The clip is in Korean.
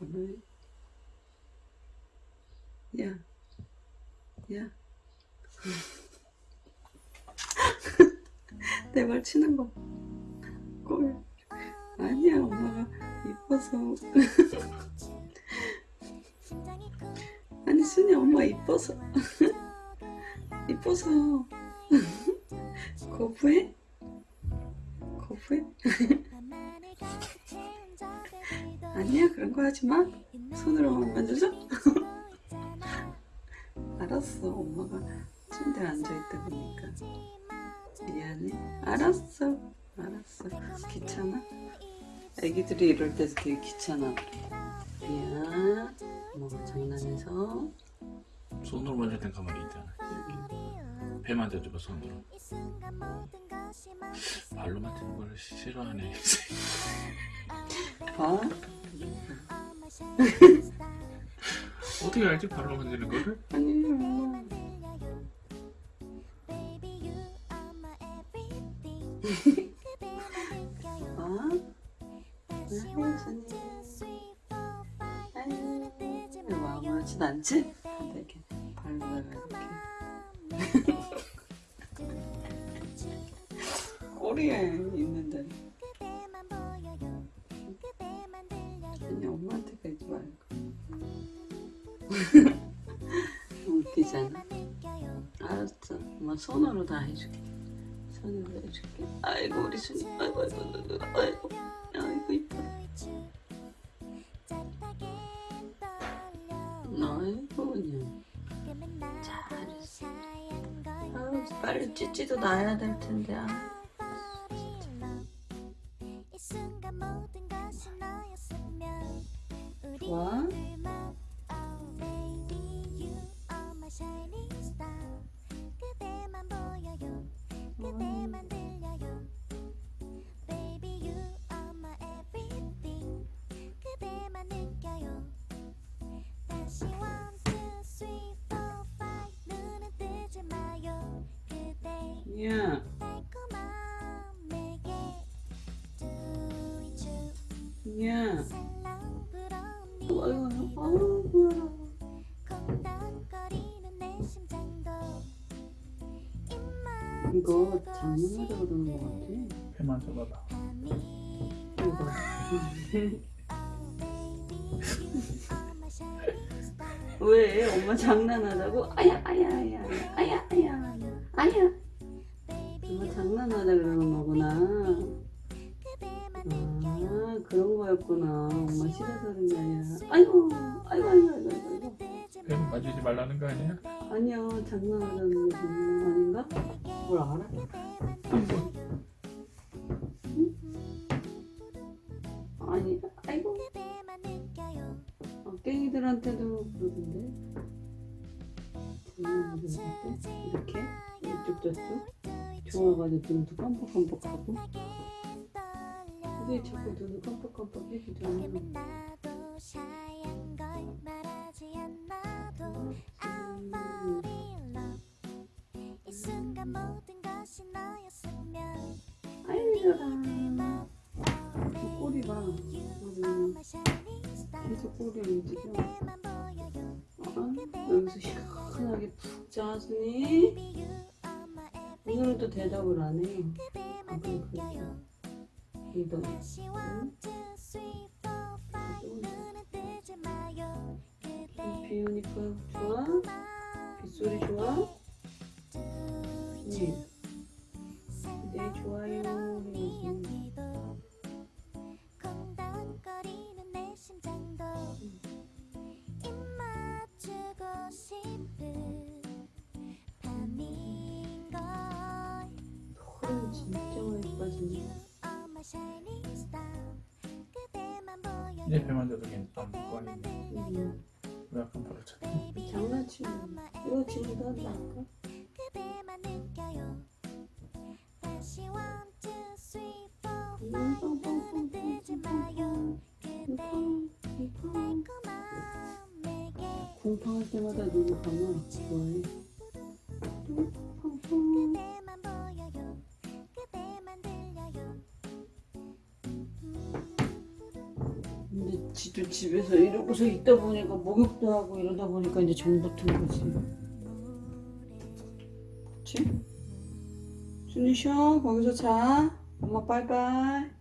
번호해 야 야. 내 말 치는 거. 꼴. 아니야, 엄마가 이뻐서. 아니, 순이 엄마 이뻐서. 이뻐서. 거부해? 거부해? 아니야, 그런 거 하지 마. 손으로만 만져줘? 알았어, 엄마가 침대에 앉아있다 보니까. 미안해. 알았어. 알았어. 귀찮아? 애기들이 이럴 때 되게 귀찮아. 미안. 엄마가 장난해서. 손으로 만질 땐 가만히 있잖아. 배 만져줘봐 손으로. 발로 만지는 걸 싫어하네. 봐. 어떻게 알지 발로 만지는 거를? 아니, 순이. 아유, 왜 아무렇지도 않지? 근데 이렇게 발로다가 이렇게. 꼬리에 웃기잖아. 알았어. 엄마 손으로 다 해줄게. 손으로 해줄게. 아이고, 우리 순이. 아이고, 아이고, 아이고, 아이고. 이뻐라. 아이고. 잘했어. 아유, 빨리 찌찌도 놔야 될 텐데. 아. 좋 야, 야. 아이고, 아이고. 이거 장난하자고 그러는 것 같아. 배 만져봐봐. 이거. 왜? 엄마 장난하자고? 아야, 아야, 아야, 아야, 아야, 아야, 아야. 엄마 장난하자 그러는 거구나. 아, 그런 거였구나. 엄마 싫어서 그런 게 아니라. 아이고, 아이고, 아이고, 아이고, 아이고. 배 만지지 말라는 거 아니야? 아니야, 장난하자는 거지. 아닌가? 뭘 알아? 응? 아니, 아이고. 어, 깽이들한테도 그러던데. 장난하자한테 이렇게 이쪽 저쪽 좋아가지고 눈도 깜빡깜빡하고. 왜 자꾸 눈을 깜빡깜빡 해기도 하는 아이들아 꼬리가 계속 꼬리 움직여 아, 여기서 시원하게 푹 자주니 오늘은 또 대답을 안 해. 아, 그래, 그렇게. 이도 응? 비 오니까 좋아? 빗소리 좋아? 네. 네, 좋아요. 해 진짜 많이 빠지네. 이제 배 만져도 괜찮아. 거 아니야? 음, 왜 약간 버렸지? 장난치네. 이거 지금도 한다 쿵팡. 쿵팡할 때마다 눈을 감아. 좋아해. 지도 집에서 이러고서 있다 보니까 목욕도 하고 이러다 보니까 이제 정 붙은 거지. 그치? 준이 쉬어. 거기서 자. 엄마 빠이빠이.